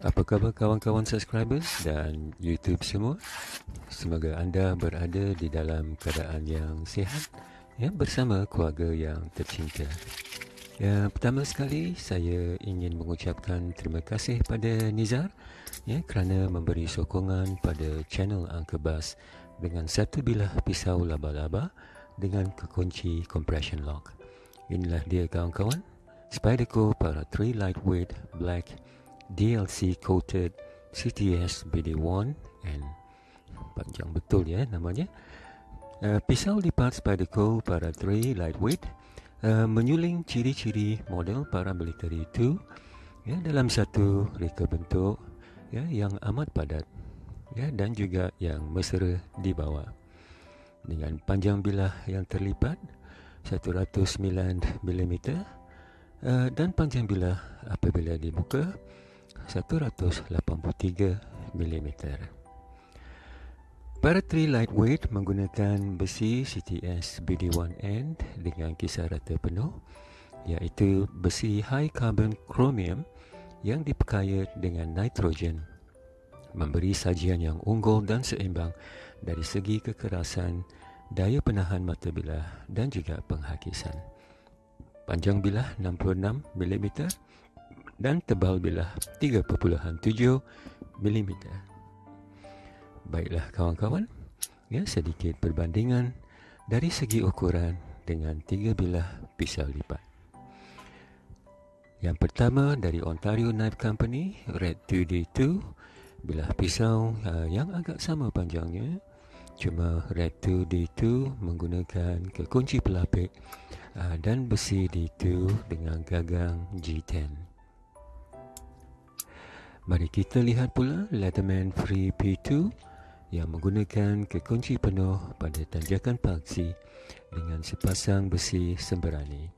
Apa khabar kawan-kawan subscribers dan YouTube semua? Semoga anda berada di dalam keadaan yang sihat ya bersama keluarga yang tercinta. Ya, pertama sekali saya ingin mengucapkan terima kasih pada Nizar ya kerana memberi sokongan pada channel Angka Bas dengan satu bilah pisau laba-laba dengan kekunci compression lock. Inilah dia kawan-kawan. Spyderco para 3 lightweight black DLC coated CTS BD1 and panjang betul ya namanya. Uh, pisau lipat Spyderco para 3 lightweight uh, menyuling ciri-ciri model para military 2 ya dalam satu reka bentuk ya yang amat padat ya dan juga yang mesra di bawah dengan panjang bilah yang terlipat 109 mm uh, dan panjang bilah apabila dibuka 183 mm. Para lightweight menggunakan besi CTS BD1N dengan kisar rata penuh iaitu besi high carbon chromium yang diperkaya dengan nitrogen memberi sajian yang unggul dan seimbang dari segi kekerasan, daya penahan mata bilah dan juga penghakisan. Panjang bilah 66 mm dan tebal bilah 3.7 mm. Baiklah kawan-kawan, ya sedikit perbandingan dari segi ukuran dengan tiga bilah pisau lipat. Yang pertama dari Ontario Knife Company, Red 2D2, bilah pisau uh, yang agak sama panjangnya. Cuma Red 2D2 menggunakan kekunci pelapik uh, dan besi D2 dengan gagang G10. Mari kita lihat pula Leatherman Free P2 yang menggunakan kekunci penuh pada tanjakan paksi dengan sepasang besi semberani.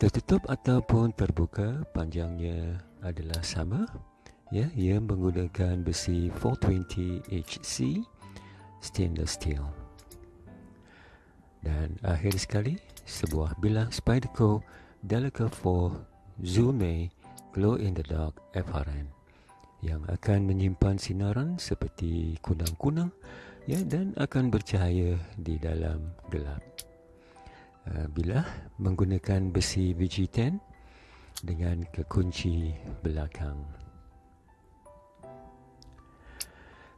Tertutup ataupun terbuka panjangnya adalah sama. Ya, ia menggunakan besi 420 HC stainless steel. Dan akhir sekali, sebuah bilah Spyderco Delica 4 Zoom glow in the dark FRN yang akan menyimpan sinaran seperti kunang-kunang ya dan akan bercahaya di dalam gelap. Uh, bila menggunakan besi VG10 dengan kekunci belakang.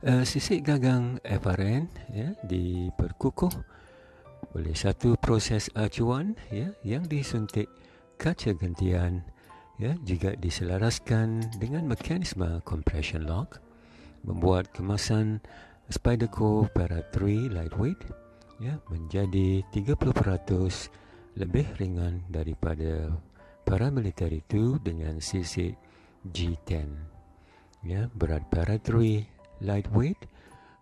Uh, sisik gagang FRN ya diperkukuh oleh satu proses acuan ya yang disuntik kaca gentian ya juga diselaraskan dengan mekanisme compression lock membuat kemasan Spyderco Para 3 lightweight ya menjadi 30% lebih ringan daripada para military 2 dengan sisi G10 ya berat Para 3 lightweight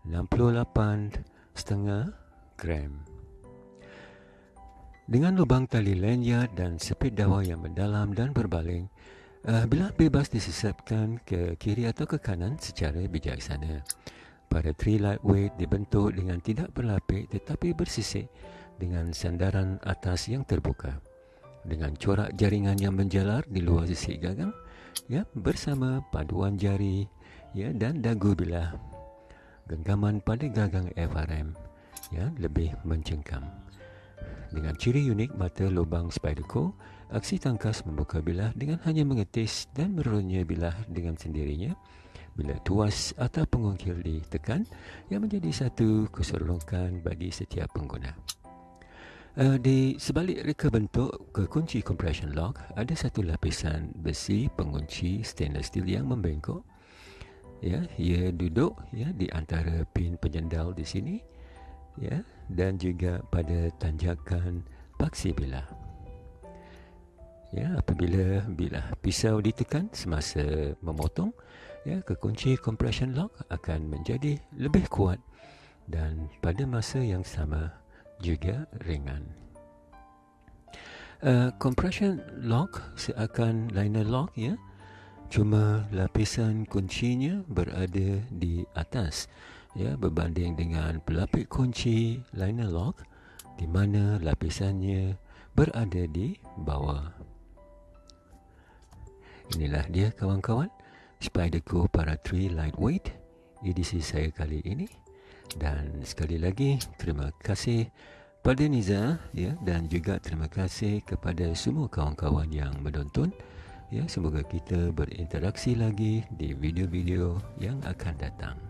68 setengah gram dengan lubang tali lanyard dan sepit dawa yang mendalam dan berbaling, uh, bila bebas disesapkan ke kiri atau ke kanan secara bijaksana. Pada three lightweight dibentuk dengan tidak berlapik tetapi bersisik dengan sandaran atas yang terbuka. Dengan corak jaringan yang menjalar di luar sisi gagang, ya, bersama paduan jari ya, dan dagu bilah. Genggaman pada gagang FRM ya, lebih mencengkam. Dengan ciri unik mata lubang Spyderco, aksi tangkas membuka bilah dengan hanya mengetis dan merunya bilah dengan sendirinya. Bila tuas atau pengungkil ditekan, yang menjadi satu keseronokan bagi setiap pengguna. Uh, di sebalik reka bentuk kekunci compression lock, ada satu lapisan besi pengunci stainless steel yang membengkok. Ya, ia duduk ya di antara pin penyendal di sini ya dan juga pada tanjakan paksi bilah. Ya, apabila bilah pisau ditekan semasa memotong, ya kekunci compression lock akan menjadi lebih kuat dan pada masa yang sama juga ringan. Uh, compression lock seakan liner lock ya. Cuma lapisan kuncinya berada di atas ya berbanding dengan pelapik kunci liner lock di mana lapisannya berada di bawah. Inilah dia kawan-kawan Spyderco Para 3 Lightweight edisi saya kali ini. Dan sekali lagi terima kasih pada Niza ya dan juga terima kasih kepada semua kawan-kawan yang menonton. Ya semoga kita berinteraksi lagi di video-video yang akan datang